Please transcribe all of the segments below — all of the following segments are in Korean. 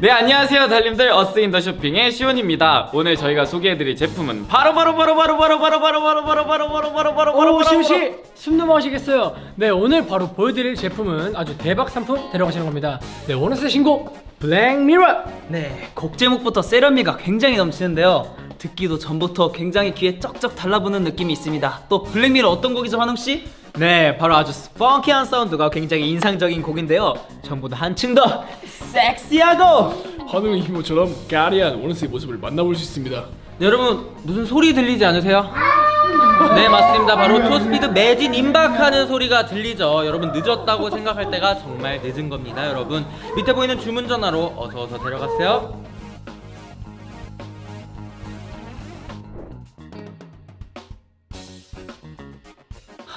네 안녕하세요 달님들 어스 in the 쇼핑의 시온입니다 오늘 저희가 소개해드릴 제품은 바로 바로 바로 바로 바로 바로 바로 바로 바로 바로 바로 바로 바로 바로 오 시온 씨 숨 넘어가시겠어요 네 오늘 바로 보여드릴 제품은 아주 대박 상품 데려가시는 겁니다 네 오늘의 신곡 Black Mirror 네, 곡 제목부터 세련미가 굉장히 넘치는데요. 듣기도 전부터 굉장히 귀에 쩍쩍 달라붙는 느낌이 있습니다. 또 Black Mirror 어떤 곡이죠, 환웅 씨? 네, 바로 아주 funky한 사운드가 굉장히 인상적인 곡인데요. 전보다 한층 더 섹시하고 환웅의 힘모처럼 까리한 오너스의 모습을 만나볼 수 있습니다. 네, 여러분 무슨 소리 들리지 않으세요? 네 맞습니다 바로 투스피드 매진 임박하는 소리가 들리죠 여러분 늦었다고 생각할 때가 정말 늦은 겁니다 여러분 밑에 보이는 주문 전화로 어서 어서 데려가세요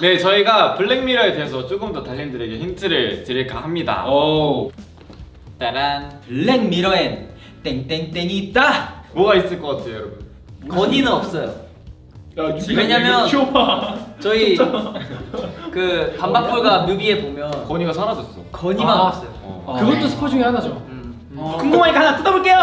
네 저희가 블랙미러에 대해서 조금 더 달님들에게 힌트를 드릴까 합니다. 오. 따란 블랙미러엔 땡땡땡이 있다! 뭐가 있을 것 같아요 여러분? 건의는 없어요. 야, 왜냐면-. 저희 그 반박불가 뮤비에 보면 건이가 사라졌어. 건의만 아. 없어요. 어. 그것도 스포 중에 하나죠. 음. 궁금하니까 하나 뜯어볼게요.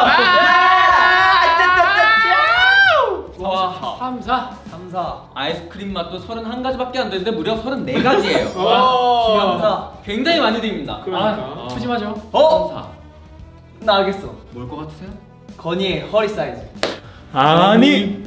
와 3, 4 감사. 아이스크림 맛도 31가지밖에 안 되는데 무려 34가지예요. 와. 감사. 굉장히 많이 드립니다. 아 푸짐하죠? 어? 나 알겠어. 뭘 것 같으세요? 건이의 허리 사이즈. 아니.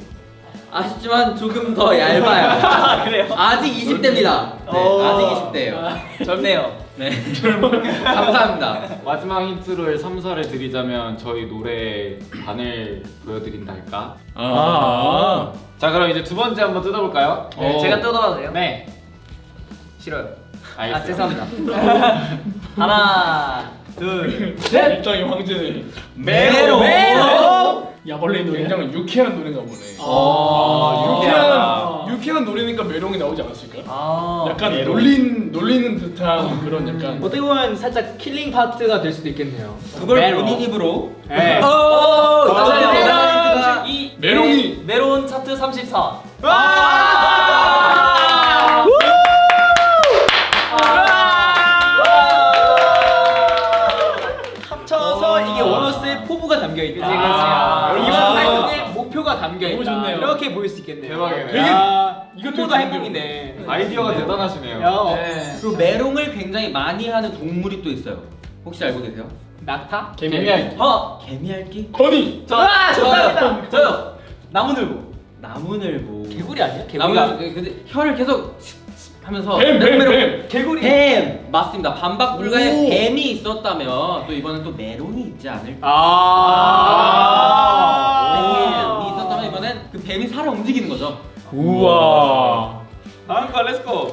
아쉽지만 조금 더 얇아요. 그래요? 아직 20대입니다. 네, 아직 20대예요. 젊네요 네 감사합니다 마지막 힌트를 3, 4를 드리자면 저희 노래 반을 보여드린다 할까? 아. 자 그럼 이제 두 번째 한번 뜯어볼까요? 네, 제가 뜯어봐도 돼요? 네 싫어요 알겠어요 아 죄송합니다 하나 둘 셋 입장이 황제네. 메로 메로 야벌레 노래. 굉장히 유쾌한 노래가 보네. 아, 유쾌하다. 유쾌한 유쾌한 노래니까 메롱이 나오지 않았을까? 아 약간 놀린 놀리는 듯한 그런 약간. 어떻게 보면 살짝 killing part가 될 수도 있겠네요 그걸 메로. 본인 입으로 네. 오 감사합니다. 이 메롱이. 메- 멜론 차트 34 이것도 행복이네. 아이디어가 대단하시네요 네. 그리고 메롱을 굉장히 많이 하는 동물이 또 있어요. 혹시 알고 계세요? 낙타? 개미알 어, 개미알기? 건이. 저, 아, 저요. 저요. 나무늘보. 나무늘보. 개구리 아니야? 나무늘 근데 혀를 계속 하면서 뱀, 뱀, 메롱, 뱀. 개구리. 뱀. 맞습니다. 반박 불가에 오. 뱀이 있었다면 또 이번엔 또 메롱이 있지 않을까? 아. 뱀이 있었다면 이번엔 그 뱀이 살아 움직이는 거죠. 우와. 거 let's go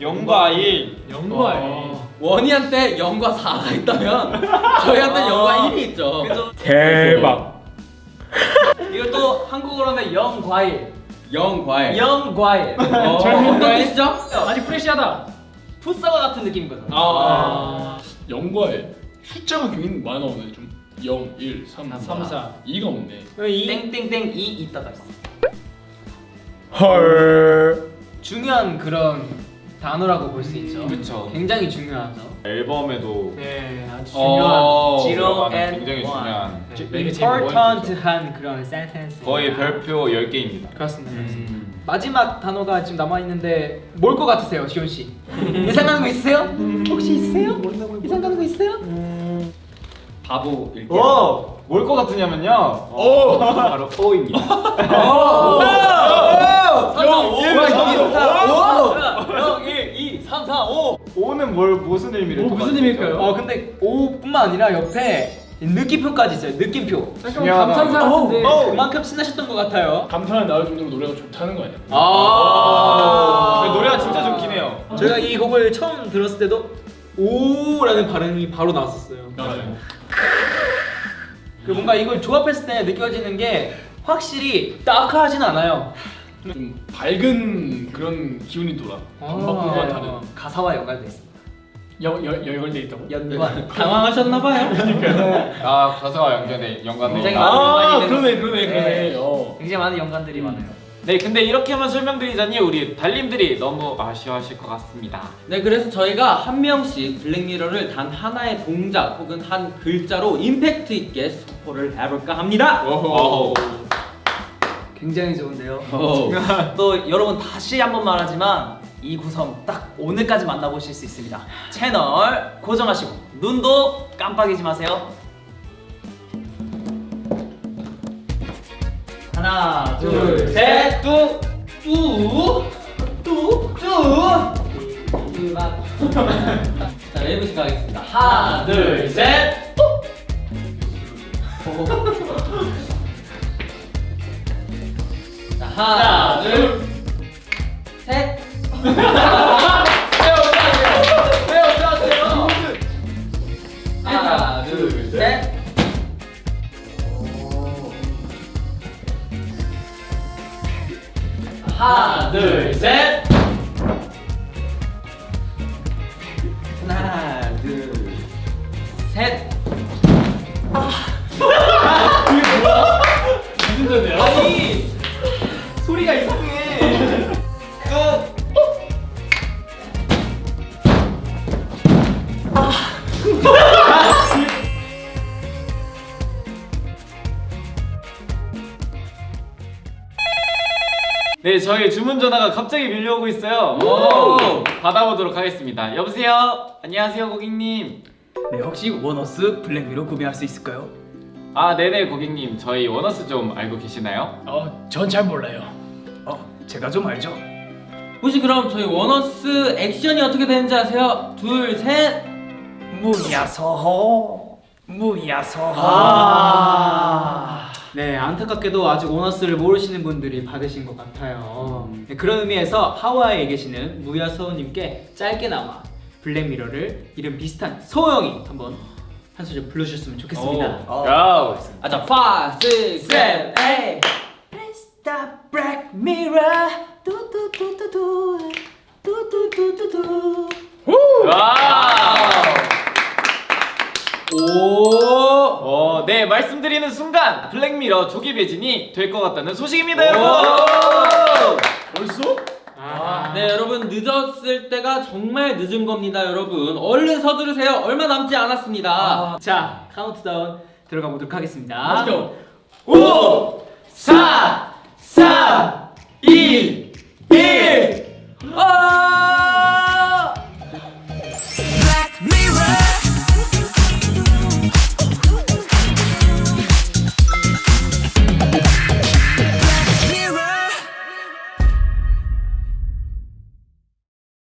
영과 1 영과에 어. 원희한테 0과 4가 있다면 저희한테 0과 1이 있죠. 그죠? 대박. 이것도 한국어로 하면 0과일. 0과일. 0과일. 어, 잘못 어떤? 뜻이죠? 아주 fresh하다 풋사과 같은 느낌인 거죠. 아. 영과에 숫자가 굉장히 많이 나오네 좀. 0, 1, 3, 3, 4 2가 없네. 땡땡땡 2 있다가 있어. 헐. 중요한 그런 단어라고 볼 수 있죠 그쵸. 굉장히 중요하죠 앨범에도 네 아주 어, 중요한 zero 들어가는 and 굉장히 one. 중요한 네, 네, important한 그런 센텐스 거의 별표 10개입니다 그렇습니다 그렇습니다. 음. 마지막 단어가 지금 남아 있는데 뭘 것 같으세요 시온 씨? 예상하는 거 있으세요? 혹시 있으세요? 예상하는 거 있어요? 바보 일기. 오! 뭘것 같으냐면요 오. 바로 O입니다 영, 1, 2, 3, 4, 5. O는 뭘 무슨 의미를 뭐 무슨 의미일까요? 어 근데 O뿐만 아니라 옆에 느낌표까지 있어요. 느낌표. 중요하다. 감탄사 같은데. 어, 그만큼 신나셨던 것 같아요. 감탄을 나올 정도로 노래가 좋다는 거 아니야? 아. 근데 노래가 진짜 좋긴 해요. 저희가 이 곡을 처음 들었을 때도 오라는 발음이 바로 나왔었어요. 맞아요. 그 뭔가 이걸 조합했을 때 느껴지는 게 확실히 따크하진 않아요. 좀 밝은 그런 기운이 돌아. 반박과 다른. 가사와 연관돼 있습니다 여, 여, 열걸돼 있다고? 연관 당황하셨나봐요. 아 가사와 연결돼 연관돼 굉장히 많은 아 연관이 되는- 그러네 그러네 네. 그러네. 어. 굉장히 많은 연관들이 많아요 네, 근데 이렇게만 설명드리자니 우리 달님들이 너무 아쉬워하실 것 같습니다. 네, 그래서 저희가 한 명씩 블랙미러를 단 하나의 동작 혹은 한 글자로 임팩트 있게 스포를 해볼까 합니다. 오호. 굉장히 좋은데요. 오. 또 여러분 다시 한 번 말하지만 이 구성 딱 오늘까지 만나보실 수 있습니다. 채널 고정하시고 눈도 깜빡이지 마세요. 하나, 둘, 셋, 뚝, 뚝, 뚝, 뚝. 자, 웨이브씩 가겠습니다. 하나, 둘, 셋. 자, 하나, 둘, ハハハハ! 네, 저희 주문 전화가 갑자기 밀려오고 있어요. 오. 받아보도록 하겠습니다. 여보세요? 안녕하세요, 고객님. 네 혹시 원어스 Black Mirror 구매할 수 있을까요? 아, 네네, 고객님. 저희 원어스 좀 알고 계시나요? 어, 전 잘 몰라요. 어 제가 좀 알죠. 혹시 그럼 저희 원어스 액션이 어떻게 되는지 아세요? 둘, 셋. 무야서호 무야서호 아. 네, 안타깝게도 아직 원어스를 모르시는 분들이 받으신 것 같아요. 네, 그런 의미에서 하와이에 계시는 무야서우님께 짧게나마 블랙미러를 이름 비슷한 서영이 한번 한 소절 불러주셨으면 좋겠습니다. 오. 고! 아, 자, 5, 6, 7, 8. Stop Black Mirror 두두두두두 두두두두두 말씀드리는 순간 Black Mirror 조기 매진이 될 것 같다는 소식입니다 여러분. 벌써? 아 네 여러분 늦었을 때가 정말 늦은 겁니다 여러분. 얼른 서두르세요. 얼마 남지 않았습니다. 아 자 카운트다운 들어가 보도록 하겠습니다. 5 4 3 2 1 아!